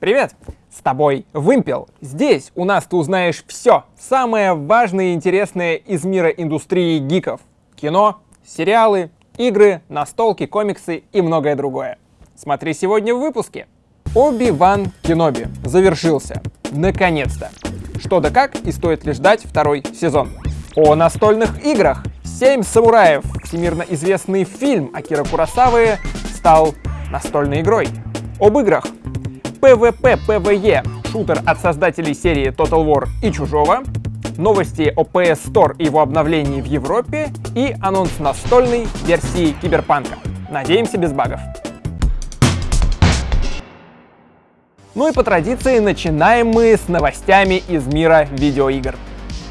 Привет! С тобой Вымпел. Здесь у нас ты узнаешь все самое важное и интересное из мира индустрии гиков. Кино, сериалы, игры, настолки, комиксы и многое другое. Смотри сегодня в выпуске. Оби-Ван Кеноби завершился. Наконец-то. Что да как и стоит ли ждать второй сезон. О настольных играх. «Семь самураев». Всемирно известный фильм Акира Курасавы стал настольной игрой. Об играх. PvP PvE шутер от создателей серии Total War и Чужого, новости о PS Store и его обновлении в Европе и анонс настольной версии Киберпанка. Надеемся, без багов. Ну и по традиции начинаем мы с новостями из мира видеоигр.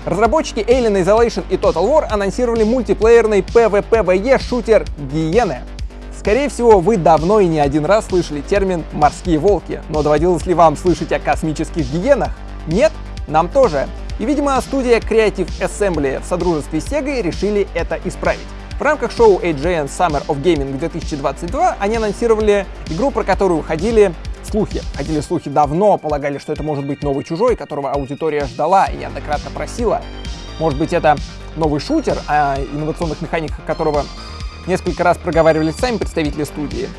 Разработчики Alien Isolation и Total War анонсировали мультиплеерный PvPvE шутер Гиены. Скорее всего, вы давно и не один раз слышали термин «морские волки», но доводилось ли вам слышать о космических гиенах? Нет? Нам тоже. И, видимо, студия Creative Assembly в содружестве с Sega решили это исправить. В рамках шоу AJN Summer of Gaming 2022 они анонсировали игру, про которую ходили слухи. Ходили слухи давно, полагали, что это может быть новый чужой, которого аудитория ждала и неоднократно просила. Может быть, это новый шутер, о инновационных механиках которого несколько раз проговаривали сами представители студии.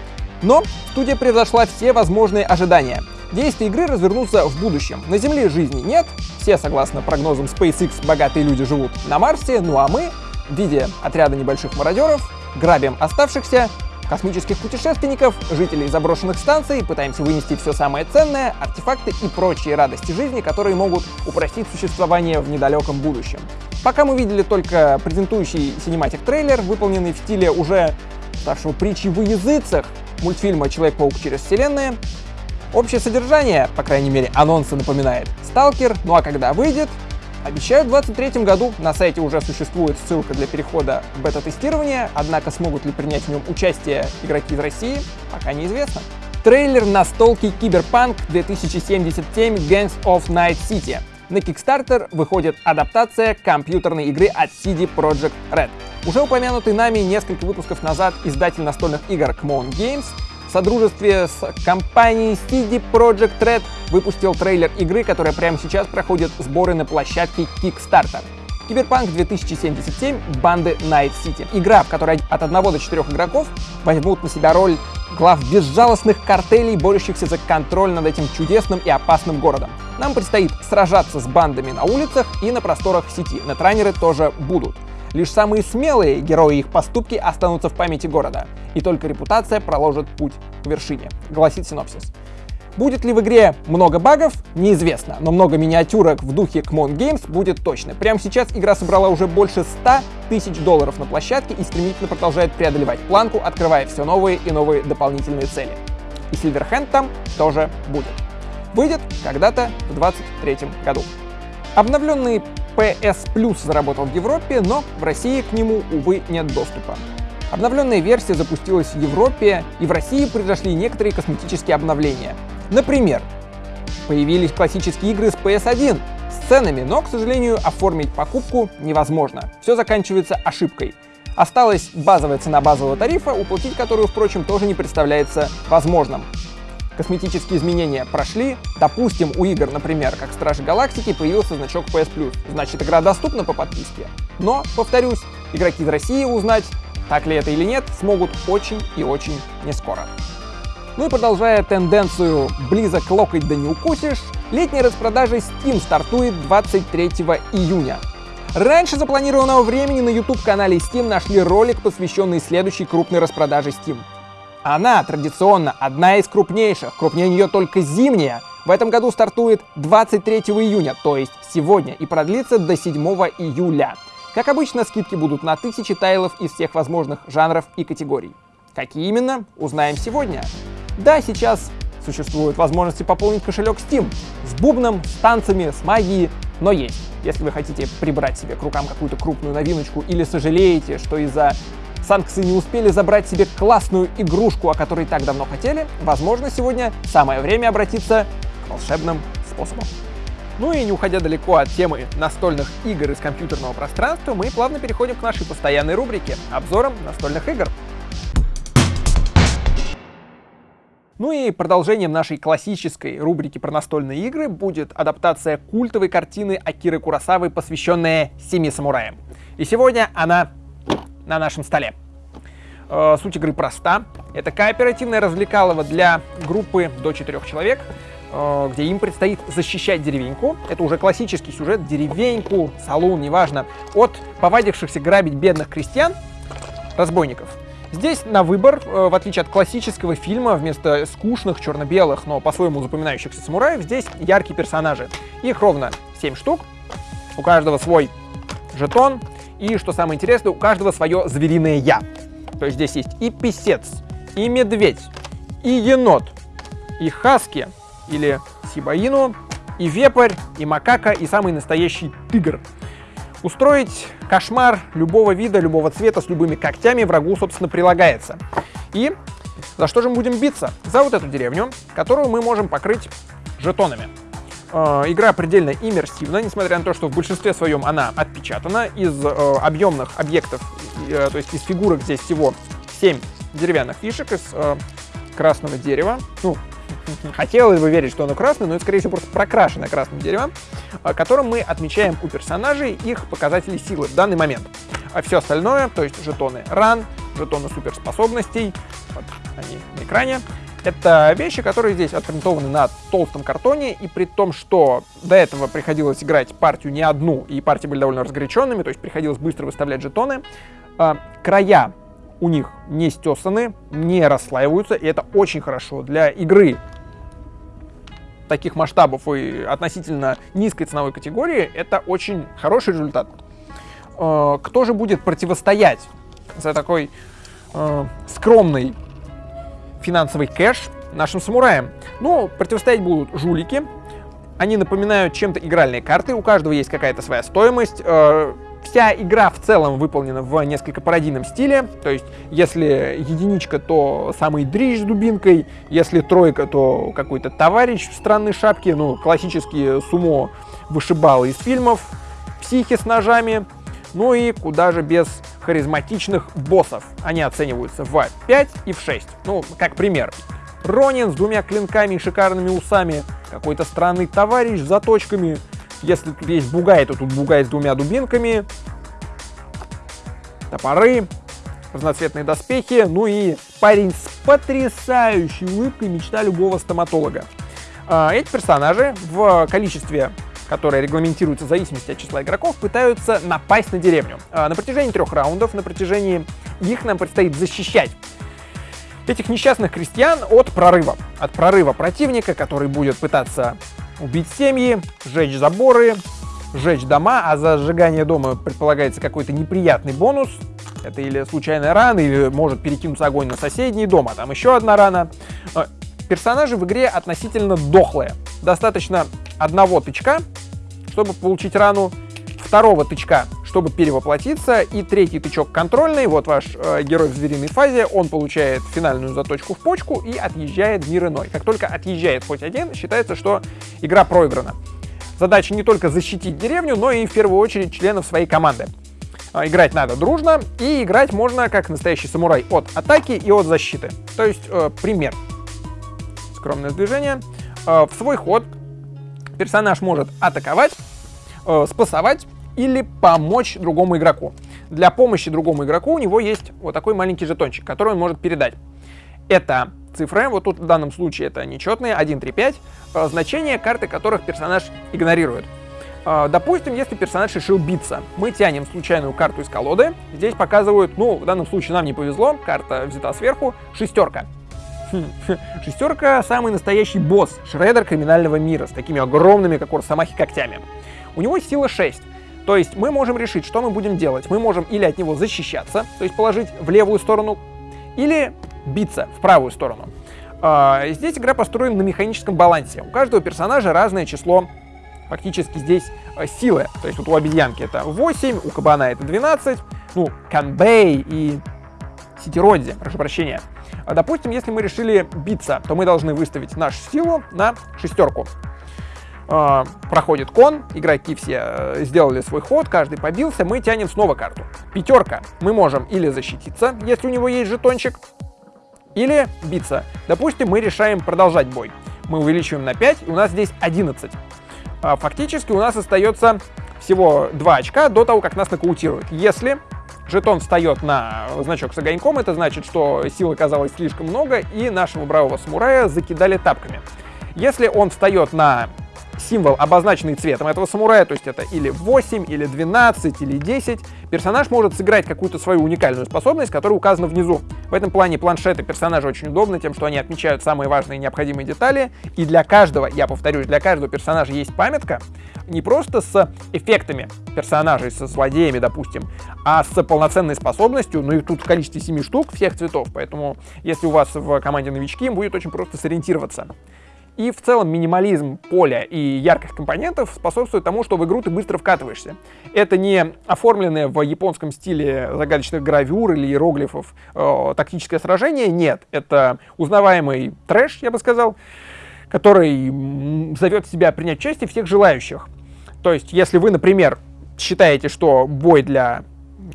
Но студия превзошла все возможные ожидания. Действия игры развернутся в будущем. На Земле жизни нет, все, согласно прогнозам SpaceX, богатые люди живут на Марсе, ну а мы, в виде отряда небольших мародеров, грабим оставшихся космических путешественников, жителей заброшенных станций, пытаемся вынести все самое ценное, артефакты и прочие радости жизни, которые могут упростить существование в недалеком будущем. Пока мы видели только презентующий cinematic трейлер, выполненный в стиле уже ставшего притчи в языцах мультфильма «Человек-паук через вселенные», Общее содержание, по крайней мере, анонса напоминает «Сталкер», ну а когда выйдет, Обещают в 2023 году, на сайте уже существует ссылка для перехода в бета-тестирование, однако смогут ли принять в нем участие игроки из России, пока неизвестно. Трейлер на столке Киберпанк 2077 Gangs of Night City. На Kickstarter выходит адаптация компьютерной игры от CD Projekt Red. Уже упомянутый нами несколько выпусков назад издатель настольных игр Kmon Games в содружестве с компанией CD Projekt Red выпустил трейлер игры, которая прямо сейчас проходит сборы на площадке Kickstarter. Киберпанк 2077 банды Night City. Игра, в которой от 1 до 4 игроков возьмут на себя роль глав безжалостных картелей, борющихся за контроль над этим чудесным и опасным городом. Нам предстоит сражаться с бандами на улицах и на просторах сети. Нетранеры тоже будут. Лишь самые смелые герои их поступки останутся в памяти города, и только репутация проложит путь к вершине, гласит синопсис. Будет ли в игре много багов, неизвестно, но много миниатюрок в духе Kmon Games будет точно. Прямо сейчас игра собрала уже больше 100 тысяч долларов на площадке и стремительно продолжает преодолевать планку, открывая все новые и новые дополнительные цели. И Silverhand там тоже будет. Выйдет когда-то в 2023 году. Обновленный PS Plus заработал в Европе, но в России к нему, увы, нет доступа. Обновленная версия запустилась в Европе, и в России произошли некоторые косметические обновления. Например, появились классические игры с PS1 с ценами, но, к сожалению, оформить покупку невозможно. Все заканчивается ошибкой. Осталась базовая цена базового тарифа, уплатить которую, впрочем, тоже не представляется возможным косметические изменения прошли. Допустим, у игр, например, как Стражи Галактики, появился значок PS Plus. Значит, игра доступна по подписке. Но, повторюсь, игроки из России узнать, так ли это или нет, смогут очень и очень не скоро. Ну и продолжая тенденцию близок локоть да не укусишь, летняя распродажа Steam стартует 23 июня. Раньше запланированного времени на YouTube-канале Steam нашли ролик, посвященный следующей крупной распродаже Steam. Она традиционно одна из крупнейших, крупнее нее только зимняя. В этом году стартует 23 июня, то есть сегодня, и продлится до 7 июля. Как обычно, скидки будут на тысячи тайлов из всех возможных жанров и категорий. Какие именно, узнаем сегодня. Да, сейчас существуют возможности пополнить кошелек Steam с бубном, с танцами, с магией, но есть. Если вы хотите прибрать себе к рукам какую-то крупную новиночку или сожалеете, что из-за санкции не успели забрать себе классную игрушку, о которой так давно хотели, возможно, сегодня самое время обратиться к волшебным способам. Ну и не уходя далеко от темы настольных игр из компьютерного пространства, мы плавно переходим к нашей постоянной рубрике — обзорам настольных игр. Ну и продолжением нашей классической рубрики про настольные игры будет адаптация культовой картины Акиры Курасавы, посвященная Семи самураям. И сегодня она на нашем столе. Э, суть игры проста. Это кооперативное развлекалово для группы до четырех человек, э, где им предстоит защищать деревеньку. Это уже классический сюжет. Деревеньку, салон, неважно. От повадившихся грабить бедных крестьян, разбойников. Здесь на выбор, э, в отличие от классического фильма, вместо скучных черно-белых, но по-своему запоминающихся самураев, здесь яркие персонажи. Их ровно 7 штук, у каждого свой жетон, и, что самое интересное, у каждого свое звериное «я». То есть здесь есть и писец, и медведь, и енот, и хаски, или сибаину, и вепрь, и макака, и самый настоящий тигр. Устроить кошмар любого вида, любого цвета, с любыми когтями врагу, собственно, прилагается. И за что же мы будем биться? За вот эту деревню, которую мы можем покрыть жетонами. Э, игра предельно иммерсивна, несмотря на то, что в большинстве своем она отпечатана из э, объемных объектов, э, то есть из фигурок здесь всего 7 деревянных фишек из красного дерева. Ну, хотелось бы верить, что оно красное, но это, скорее всего, просто прокрашено красным деревом, которым мы отмечаем у персонажей их показатели силы в данный момент. А все остальное, то есть жетоны ран, жетоны суперспособностей, вот они на экране, это вещи, которые здесь отпринтованы на толстом картоне, и при том, что до этого приходилось играть партию не одну, и партии были довольно разгоряченными, то есть приходилось быстро выставлять жетоны, а, края у них не стесаны, не расслаиваются, и это очень хорошо для игры таких масштабов и относительно низкой ценовой категории, это очень хороший результат. А, кто же будет противостоять за такой э, скромный финансовый кэш нашим самураям. Ну, противостоять будут жулики. Они напоминают чем-то игральные карты, у каждого есть какая-то своя стоимость. Э, вся игра в целом выполнена в несколько пародийном стиле, то есть если единичка, то самый дрищ с дубинкой, если тройка, то какой-то товарищ в странной шапке, ну, классические сумо вышибалы из фильмов, психи с ножами, ну и куда же без харизматичных боссов. Они оцениваются в 5 и в 6. Ну, как пример. Ронин с двумя клинками и шикарными усами, какой-то странный товарищ с заточками. Если тут есть бугай, то тут бугай с двумя дубинками, топоры, разноцветные доспехи, ну и парень с потрясающей улыбкой, мечта любого стоматолога. А, эти персонажи в количестве которые регламентируются в зависимости от числа игроков, пытаются напасть на деревню. А, на протяжении трех раундов, на протяжении их нам предстоит защищать этих несчастных крестьян от прорыва. От прорыва противника, который будет пытаться убить семьи, сжечь заборы, сжечь дома, а за сжигание дома предполагается какой-то неприятный бонус. Это или случайная рана, или может перекинуться огонь на соседний дом, а там еще одна рана. Персонажи в игре относительно дохлые. Достаточно одного тычка, чтобы получить рану, второго тычка, чтобы перевоплотиться, и третий тычок контрольный, вот ваш э, герой в звериной фазе, он получает финальную заточку в почку и отъезжает в мир иной. Как только отъезжает хоть один, считается, что игра проиграна. Задача не только защитить деревню, но и в первую очередь членов своей команды. А, играть надо дружно, и играть можно как настоящий самурай от атаки и от защиты. То есть, э, пример. Скромное движение. Э, в свой ход персонаж может атаковать, э, спасовать или помочь другому игроку. Для помощи другому игроку у него есть вот такой маленький жетончик, который он может передать. Это цифры, вот тут в данном случае это нечетные, 1, 3, 5, э, значения карты которых персонаж игнорирует. Э, допустим, если персонаж решил биться, мы тянем случайную карту из колоды. Здесь показывают, ну, в данном случае нам не повезло, карта взята сверху, шестерка. Шестерка — самый настоящий босс, шредер криминального мира, с такими огромными, как у Росомахи, когтями. У него сила 6. То есть мы можем решить, что мы будем делать. Мы можем или от него защищаться, то есть положить в левую сторону, или биться в правую сторону. А, здесь игра построена на механическом балансе. У каждого персонажа разное число фактически здесь э, силы. То есть вот у обезьянки это 8, у кабана это 12, ну, Канбей и Ситироди, прошу прощения. А, допустим, если мы решили биться, то мы должны выставить нашу силу на шестерку. А, проходит кон, игроки все э, сделали свой ход, каждый побился, мы тянем снова карту. Пятерка. Мы можем или защититься, если у него есть жетончик, или биться. Допустим, мы решаем продолжать бой. Мы увеличиваем на 5, и у нас здесь 11. А фактически у нас остается всего 2 очка до того, как нас нокаутируют. Если жетон встает на значок с огоньком, это значит, что сил оказалось слишком много, и нашего бравого самурая закидали тапками. Если он встает на символ, обозначенный цветом этого самурая, то есть это или 8, или 12, или 10, персонаж может сыграть какую-то свою уникальную способность, которая указана внизу. В этом плане планшеты персонажа очень удобны тем, что они отмечают самые важные необходимые детали, и для каждого, я повторюсь, для каждого персонажа есть памятка, не просто с эффектами персонажей, со злодеями, допустим, а с полноценной способностью, ну и тут в количестве 7 штук всех цветов, поэтому если у вас в команде новички, им будет очень просто сориентироваться. И в целом минимализм поля и ярких компонентов способствует тому, что в игру ты быстро вкатываешься. Это не оформленное в японском стиле загадочных гравюр или иероглифов э, тактическое сражение, нет. Это узнаваемый трэш, я бы сказал, который зовет себя принять участие всех желающих. То есть, если вы, например, считаете, что бой для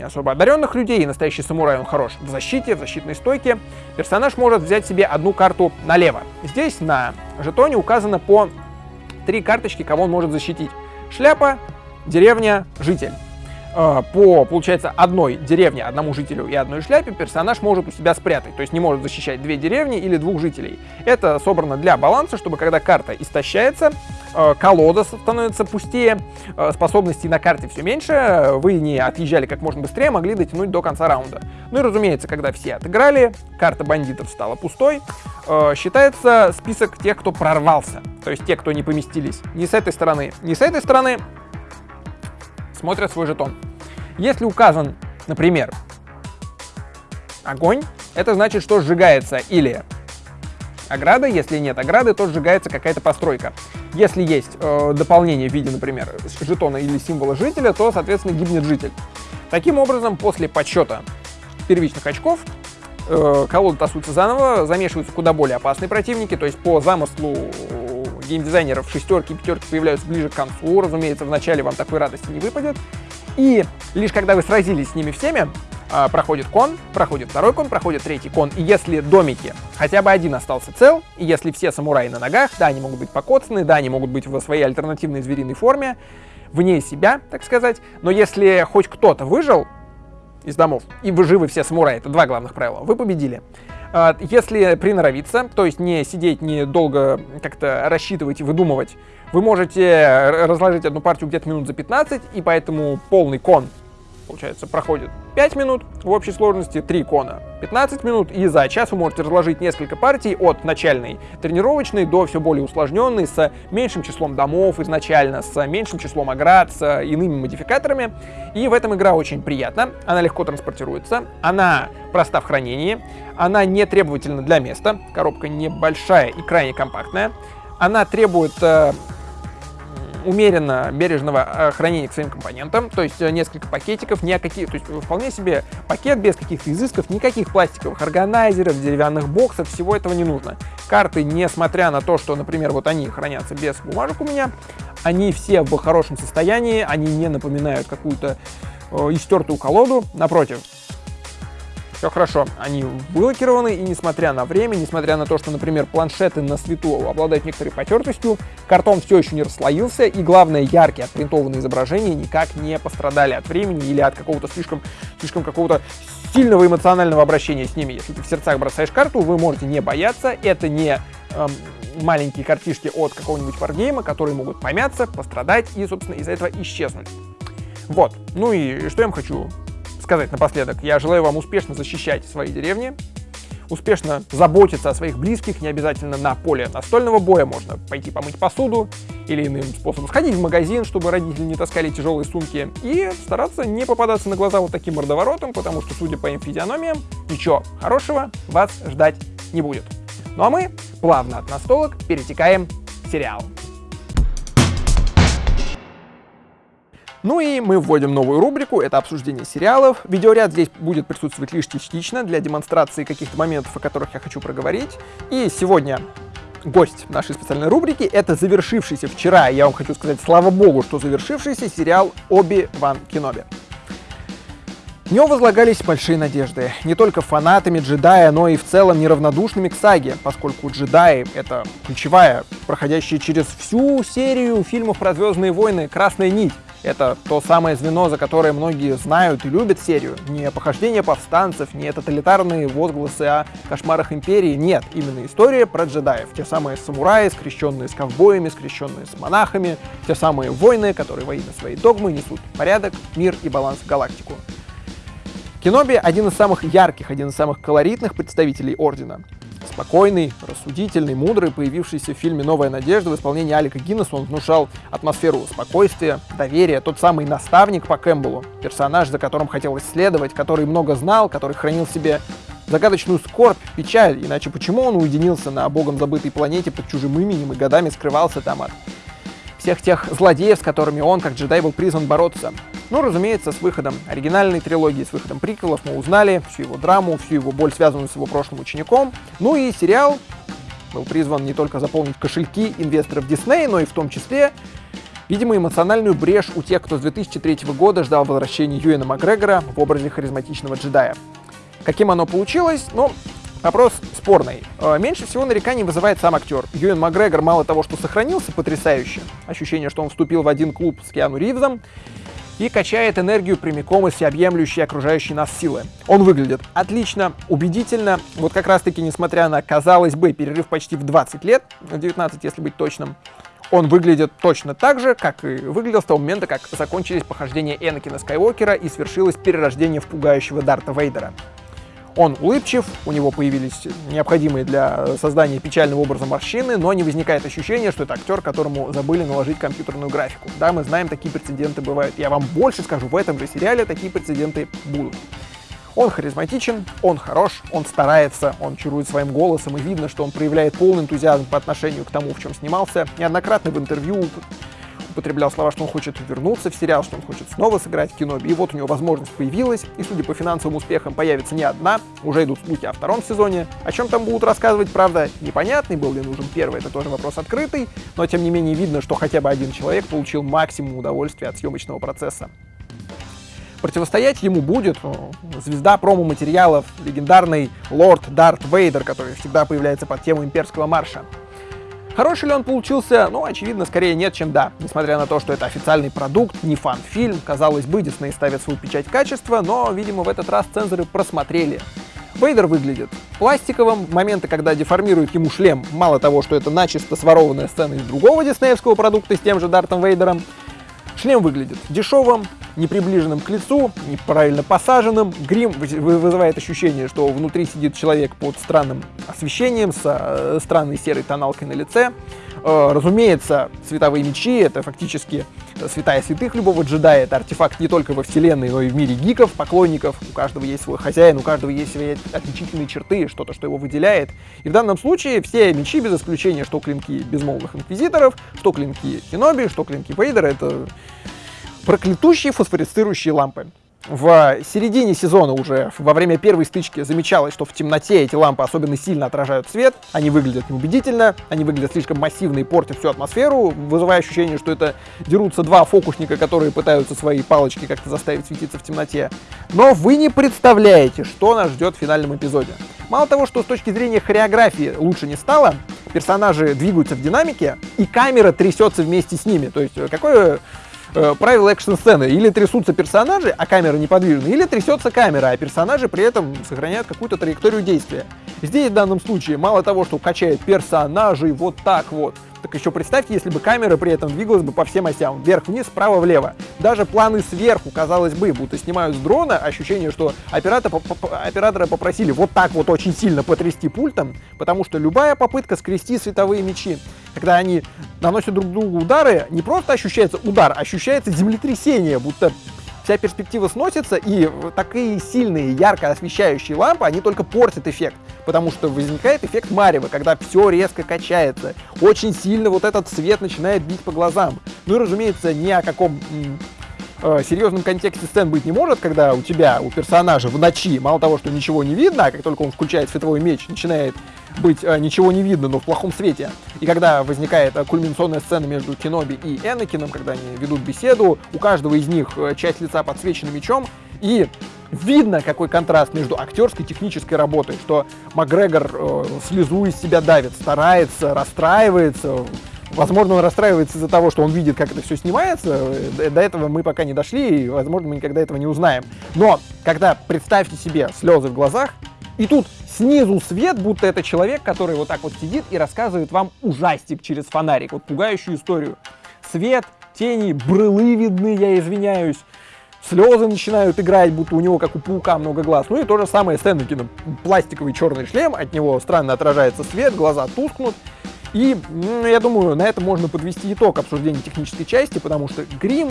особо одаренных людей, и настоящий самурай, он хорош в защите, в защитной стойке, персонаж может взять себе одну карту налево. Здесь на жетоне указано по три карточки, кого он может защитить. Шляпа, деревня, житель. Э, по, получается, одной деревне, одному жителю и одной шляпе персонаж может у себя спрятать, то есть не может защищать две деревни или двух жителей. Это собрано для баланса, чтобы когда карта истощается, э, колода становится пустее, э, способностей на карте все меньше, вы не отъезжали как можно быстрее, могли дотянуть до конца раунда. Ну и разумеется, когда все отыграли, карта бандитов стала пустой, считается список тех, кто прорвался, то есть те, кто не поместились ни с этой стороны, ни с этой стороны, смотрят свой жетон. Если указан, например, огонь, это значит, что сжигается или ограда, если нет ограды, то сжигается какая-то постройка. Если есть э, дополнение в виде, например, жетона или символа жителя, то, соответственно, гибнет житель. Таким образом, после подсчета первичных очков, э, колоды тасуются заново, замешиваются куда более опасные противники, то есть по замыслу геймдизайнеров шестерки и пятерки появляются ближе к концу, разумеется, вначале вам такой радости не выпадет. И лишь когда вы сразились с ними всеми, а, проходит кон, проходит второй кон, проходит третий кон. И если домики, хотя бы один остался цел, и если все самураи на ногах, да, они могут быть покоцаны, да, они могут быть в своей альтернативной звериной форме, вне себя, так сказать, но если хоть кто-то выжил из домов, и вы живы все самураи, это два главных правила, вы победили. А, если приноровиться, то есть не сидеть, не долго как-то рассчитывать и выдумывать, вы можете разложить одну партию где-то минут за 15, и поэтому полный кон получается, проходит 5 минут, в общей сложности 3 кона 15 минут, и за час вы можете разложить несколько партий от начальной тренировочной до все более усложненной, с меньшим числом домов изначально, с меньшим числом оград, с иными модификаторами. И в этом игра очень приятна, она легко транспортируется, она проста в хранении, она не требовательна для места, коробка небольшая и крайне компактная, она требует э, умеренно бережного э, хранения к своим компонентам, то есть э, несколько пакетиков, ни о каких, то есть вполне себе пакет без каких-то изысков, никаких пластиковых органайзеров, деревянных боксов, всего этого не нужно. Карты, несмотря на то, что, например, вот они хранятся без бумажек у меня, они все в хорошем состоянии, они не напоминают какую-то э, истертую колоду, напротив, все хорошо, они вылокированы, и несмотря на время, несмотря на то, что, например, планшеты на свету обладают некоторой потертостью, картон все еще не расслоился, и главное, яркие отпринтованные изображения никак не пострадали от времени или от какого-то слишком, слишком какого-то сильного эмоционального обращения с ними. Если ты в сердцах бросаешь карту, вы можете не бояться, это не эм, маленькие картишки от какого-нибудь варгейма, которые могут помяться, пострадать и, собственно, из-за этого исчезнуть. Вот. Ну и что я вам хочу сказать напоследок. Я желаю вам успешно защищать свои деревни, успешно заботиться о своих близких, не обязательно на поле настольного боя, можно пойти помыть посуду или иным способом сходить в магазин, чтобы родители не таскали тяжелые сумки, и стараться не попадаться на глаза вот таким мордоворотом, потому что, судя по им физиономиям, ничего хорошего вас ждать не будет. Ну а мы плавно от настолок перетекаем к сериалу. Ну и мы вводим новую рубрику, это обсуждение сериалов. Видеоряд здесь будет присутствовать лишь частично для демонстрации каких-то моментов, о которых я хочу проговорить. И сегодня гость нашей специальной рубрики — это завершившийся вчера, я вам хочу сказать, слава богу, что завершившийся сериал «Оби-Ван Кеноби». В него возлагались большие надежды. Не только фанатами джедая, но и в целом неравнодушными к саге, поскольку джедаи — это ключевая, проходящая через всю серию фильмов про Звездные войны, красная нить. Это то самое звено, за которое многие знают и любят серию. Не похождение повстанцев, не тоталитарные возгласы о кошмарах империи. Нет, именно история про джедаев. Те самые самураи, скрещенные с ковбоями, скрещенные с монахами. Те самые войны, которые во имя своей догмы несут порядок, мир и баланс в галактику. Кеноби — один из самых ярких, один из самых колоритных представителей Ордена. Спокойный, рассудительный, мудрый, появившийся в фильме «Новая надежда» в исполнении Алика Гиннесса, он внушал атмосферу спокойствия, доверия, тот самый наставник по Кэмпбеллу, персонаж, за которым хотелось следовать, который много знал, который хранил в себе загадочную скорбь, печаль, иначе почему он уединился на богом забытой планете под чужим именем и годами скрывался там от всех тех злодеев, с которыми он, как джедай, был призван бороться. Ну, разумеется, с выходом оригинальной трилогии, с выходом приквелов мы узнали всю его драму, всю его боль, связанную с его прошлым учеником. Ну и сериал был призван не только заполнить кошельки инвесторов Диснея, но и в том числе, видимо, эмоциональную брешь у тех, кто с 2003 года ждал возвращения Юэна Макгрегора в образе харизматичного джедая. Каким оно получилось? Ну, Вопрос спорный. Э, меньше всего нареканий вызывает сам актер. Юэн Макгрегор мало того, что сохранился потрясающе, ощущение, что он вступил в один клуб с Киану Ривзом, и качает энергию прямиком из всеобъемлющей окружающей нас силы. Он выглядит отлично, убедительно, вот как раз таки, несмотря на, казалось бы, перерыв почти в 20 лет, 19, если быть точным, он выглядит точно так же, как и выглядел с того момента, как закончились похождения Энакина Скайуокера и свершилось перерождение в пугающего Дарта Вейдера. Он улыбчив, у него появились необходимые для создания печального образа морщины, но не возникает ощущения, что это актер, которому забыли наложить компьютерную графику. Да, мы знаем, такие прецеденты бывают. Я вам больше скажу, в этом же сериале такие прецеденты будут. Он харизматичен, он хорош, он старается, он чарует своим голосом, и видно, что он проявляет полный энтузиазм по отношению к тому, в чем снимался. Неоднократно в интервью употреблял слова, что он хочет вернуться в сериал, что он хочет снова сыграть в кино. И вот у него возможность появилась, и судя по финансовым успехам появится не одна, уже идут слухи о втором сезоне. О чем там будут рассказывать, правда, непонятный, был ли нужен первый, это тоже вопрос открытый, но тем не менее видно, что хотя бы один человек получил максимум удовольствия от съемочного процесса. Противостоять ему будет звезда промо-материалов, легендарный лорд Дарт Вейдер, который всегда появляется под тему имперского марша. Хороший ли он получился? Ну, очевидно, скорее нет, чем да. Несмотря на то, что это официальный продукт, не фан-фильм, казалось бы, Дисней ставит свою печать качества, но, видимо, в этот раз цензоры просмотрели. Вейдер выглядит пластиковым, моменты, когда деформируют ему шлем, мало того, что это начисто сворованная сцена из другого диснеевского продукта с тем же Дартом Вейдером, шлем выглядит дешевым, неприближенным к лицу, неправильно посаженным. Грим вызывает ощущение, что внутри сидит человек под странным освещением, с э, странной серой тоналкой на лице. Э, разумеется, световые мечи — это фактически святая святых любого джедая. Это артефакт не только во вселенной, но и в мире гиков, поклонников. У каждого есть свой хозяин, у каждого есть свои отличительные черты, что-то, что его выделяет. И в данном случае все мечи, без исключения, что клинки безмолвных инквизиторов, что клинки Кеноби, что клинки Вейдера, это проклятущие фосфорицирующие лампы. В середине сезона уже, во время первой стычки, замечалось, что в темноте эти лампы особенно сильно отражают свет, они выглядят неубедительно, они выглядят слишком массивно и портят всю атмосферу, вызывая ощущение, что это дерутся два фокусника, которые пытаются свои палочки как-то заставить светиться в темноте. Но вы не представляете, что нас ждет в финальном эпизоде. Мало того, что с точки зрения хореографии лучше не стало, персонажи двигаются в динамике, и камера трясется вместе с ними. То есть э, какое э, правила экшн-сцены. Или трясутся персонажи, а камера неподвижна, или трясется камера, а персонажи при этом сохраняют какую-то траекторию действия. Здесь в данном случае мало того, что качает персонажей вот так вот, так еще представьте, если бы камера при этом двигалась бы по всем осям, вверх-вниз, справа-влево. Даже планы сверху, казалось бы, будто снимают с дрона, ощущение, что оператор, оператора попросили вот так вот очень сильно потрясти пультом, потому что любая попытка скрести световые мечи, когда они наносят друг другу удары, не просто ощущается удар, ощущается землетрясение, будто вся перспектива сносится, и такие сильные, ярко освещающие лампы, они только портят эффект, потому что возникает эффект марева, когда все резко качается, очень сильно вот этот свет начинает бить по глазам. Ну и, разумеется, ни о каком э, серьезном контексте сцен быть не может, когда у тебя, у персонажа в ночи, мало того, что ничего не видно, а как только он включает световой меч, начинает быть э, ничего не видно, но в плохом свете. И когда возникает э, кульминационная сцена между Кеноби и Энакином, когда они ведут беседу, у каждого из них э, часть лица подсвечена мечом, и видно, какой контраст между актерской и технической работой, что Макгрегор э, слезу из себя давит, старается, расстраивается, Возможно, он расстраивается из-за того, что он видит, как это все снимается. До этого мы пока не дошли, и, возможно, мы никогда этого не узнаем. Но когда представьте себе слезы в глазах, и тут снизу свет, будто это человек, который вот так вот сидит и рассказывает вам ужастик через фонарик, вот пугающую историю. Свет, тени, брылы видны, я извиняюсь. Слезы начинают играть, будто у него, как у паука, много глаз. Ну и то же самое с Энакином. Пластиковый черный шлем, от него странно отражается свет, глаза тускнут. И ну, я думаю, на этом можно подвести итог обсуждения технической части, потому что грим,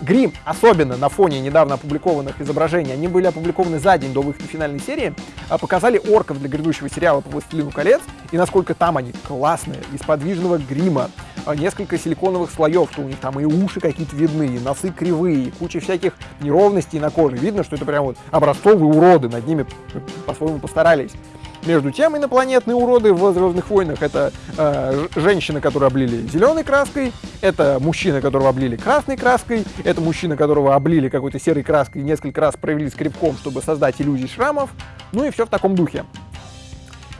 грим, особенно на фоне недавно опубликованных изображений, они были опубликованы за день до выхода финальной серии, а показали орков для грядущего сериала по «Властелину колец», и насколько там они классные, из подвижного грима, а, несколько силиконовых слоев, что у них там и уши какие-то видны, и носы кривые, и куча всяких неровностей на коже. Видно, что это прям вот образцовые уроды, над ними по-своему постарались. Между тем, инопланетные уроды в «Звездных войнах» — это э, женщина, которую облили зеленой краской, это мужчина, которого облили красной краской, это мужчина, которого облили какой-то серой краской и несколько раз провели скребком, чтобы создать иллюзии шрамов, ну и все в таком духе.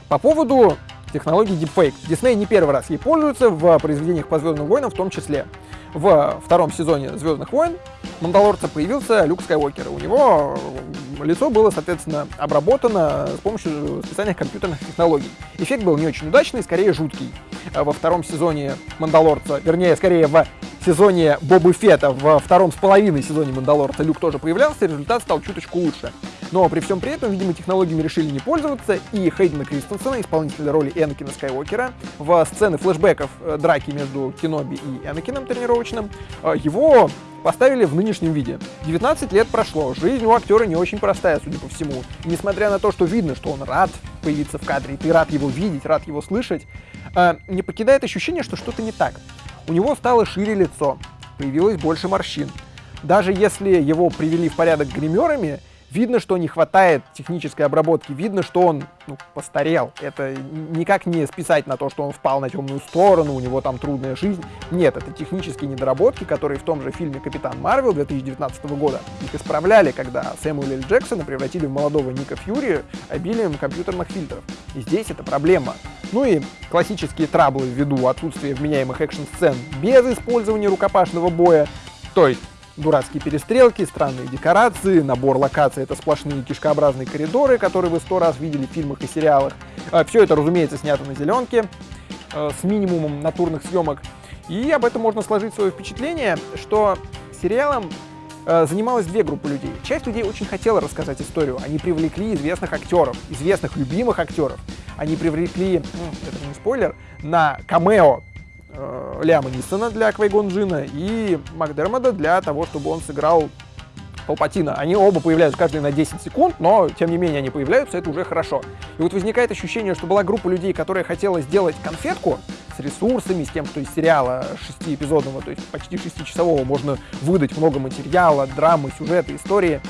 По поводу технологии Deepfake. Disney не первый раз ей пользуется в произведениях по Звездным войнам в том числе. В втором сезоне Звездных войн Мандалорца появился Люк Скайуокер. У него лицо было, соответственно, обработано с помощью специальных компьютерных технологий. Эффект был не очень удачный, скорее жуткий. Во втором сезоне Мандалорца, вернее, скорее в сезоне Бобы Фета, во втором с половиной сезоне Мандалорца Люк тоже появлялся, результат стал чуточку лучше. Но при всем при этом, видимо, технологиями решили не пользоваться, и Хейдена Кристенсена, исполнителя роли Энакина Скайуокера, в сцены флешбеков э, драки между Киноби и Энакином тренировочным, э, его поставили в нынешнем виде. 19 лет прошло, жизнь у актера не очень простая, судя по всему. И несмотря на то, что видно, что он рад появиться в кадре, ты рад его видеть, рад его слышать, э, не покидает ощущение, что что-то не так. У него стало шире лицо, появилось больше морщин. Даже если его привели в порядок гримерами, Видно, что не хватает технической обработки, видно, что он ну, постарел. Это никак не списать на то, что он впал на темную сторону, у него там трудная жизнь. Нет, это технические недоработки, которые в том же фильме «Капитан Марвел» 2019 года их исправляли, когда Сэмюэля Джексона превратили в молодого Ника Фьюри обилием компьютерных фильтров. И здесь это проблема. Ну и классические траблы ввиду отсутствия вменяемых экшн-сцен без использования рукопашного боя, то есть Дурацкие перестрелки, странные декорации, набор локаций — это сплошные кишкообразные коридоры, которые вы сто раз видели в фильмах и сериалах. А, Все это, разумеется, снято на зеленке э, с минимумом натурных съемок. И об этом можно сложить свое впечатление, что сериалом э, занималась две группы людей. Часть людей очень хотела рассказать историю. Они привлекли известных актеров, известных любимых актеров. Они привлекли, это не спойлер, на камео э, Ляма Нисона для Квейгон Джина и Макдермода для того, чтобы он сыграл Палпатина. Они оба появляются каждый на 10 секунд, но тем не менее они появляются, это уже хорошо. И вот возникает ощущение, что была группа людей, которая хотела сделать конфетку с ресурсами, с тем, что из сериала шестиэпизодного, то есть почти шестичасового, можно выдать много материала, драмы, сюжета, истории.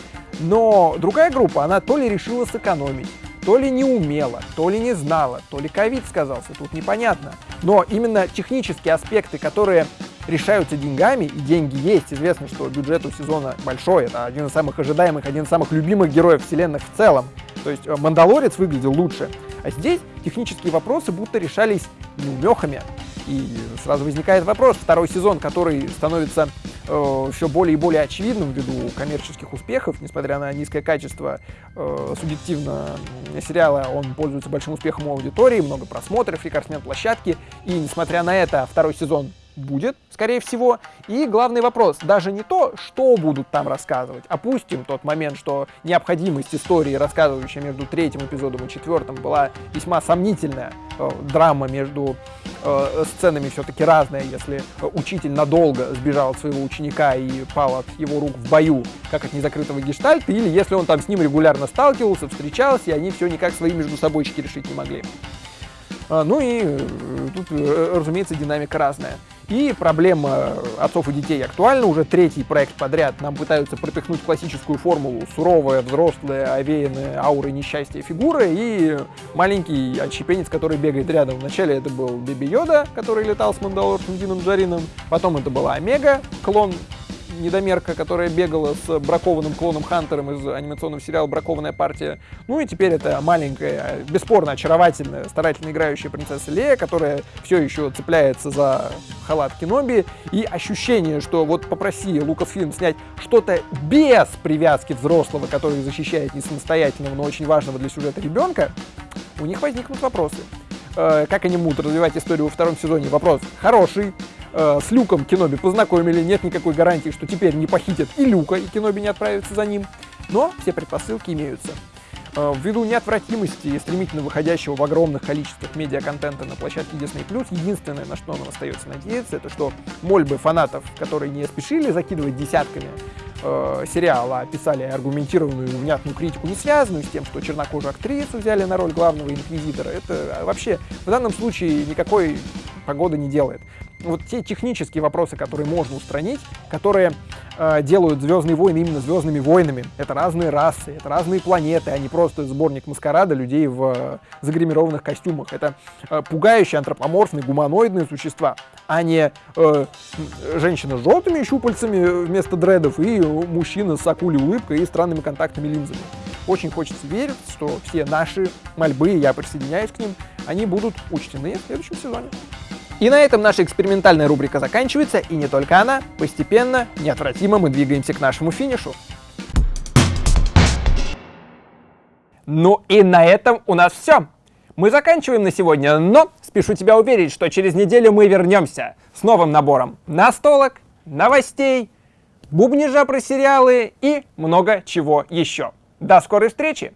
Но другая группа, она то ли решила сэкономить, то ли не умела, то ли не знала, то ли ковид сказался, тут непонятно. Но именно технические аспекты, которые решаются деньгами, и деньги есть, известно, что бюджет у сезона большой, это один из самых ожидаемых, один из самых любимых героев вселенных в целом. То есть э, Мандалорец выглядел лучше. А здесь технические вопросы будто решались неумехами. И сразу возникает вопрос, второй сезон, который становится э, все более и более очевидным ввиду коммерческих успехов, несмотря на низкое качество э, субъективно сериала, он пользуется большим успехом у аудитории, много просмотров, рекордсмен площадки, и несмотря на это, второй сезон будет, скорее всего. И главный вопрос, даже не то, что будут там рассказывать. Опустим тот момент, что необходимость истории, рассказывающая между третьим эпизодом и четвертым, была весьма сомнительная. Э, драма между э, сценами все-таки разная, если учитель надолго сбежал от своего ученика и пал от его рук в бою, как от незакрытого гештальта, или если он там с ним регулярно сталкивался, встречался, и они все никак свои между собойчики решить не могли. А, ну и э, тут, э, разумеется, динамика разная. И проблема отцов и детей актуальна. Уже третий проект подряд нам пытаются пропихнуть классическую формулу суровая, взрослая, овеянная аурой несчастья фигуры и маленький отщепенец, который бегает рядом. Вначале это был Биби Йода, который летал с Мандалорцем Дином Джарином, потом это была Омега, клон недомерка, которая бегала с бракованным клоном Хантером из анимационного сериала «Бракованная партия». Ну и теперь это маленькая, бесспорно очаровательная, старательно играющая принцесса Лея, которая все еще цепляется за халат Кеноби. И ощущение, что вот попроси Лукасфильм снять что-то без привязки взрослого, который защищает не самостоятельного, но очень важного для сюжета ребенка, у них возникнут вопросы. Э, как они будут развивать историю во втором сезоне? Вопрос хороший. Э, с Люком Кеноби познакомили, нет никакой гарантии, что теперь не похитят и Люка, и Кеноби не отправится за ним. Но все предпосылки имеются. Э, ввиду неотвратимости и стремительно выходящего в огромных количествах медиаконтента на площадке Disney+, единственное, на что нам остается надеяться, это что мольбы фанатов, которые не спешили закидывать десятками э, сериала, а писали аргументированную внятную критику, не связанную с тем, что чернокожую актрису взяли на роль главного инквизитора, это вообще в данном случае никакой погоды не делает вот те технические вопросы, которые можно устранить, которые э, делают Звездные войны именно Звездными войнами. Это разные расы, это разные планеты, а не просто сборник маскарада людей в э, загримированных костюмах. Это э, пугающие антропоморфные гуманоидные существа, а не э, женщина с желтыми щупальцами вместо дредов и мужчина с акулей улыбкой и странными контактными линзами. Очень хочется верить, что все наши мольбы, я присоединяюсь к ним, они будут учтены в следующем сезоне. И на этом наша экспериментальная рубрика заканчивается, и не только она. Постепенно, неотвратимо мы двигаемся к нашему финишу. Ну и на этом у нас все. Мы заканчиваем на сегодня, но спешу тебя уверить, что через неделю мы вернемся с новым набором настолок, новостей, бубнижа про сериалы и много чего еще. До скорой встречи!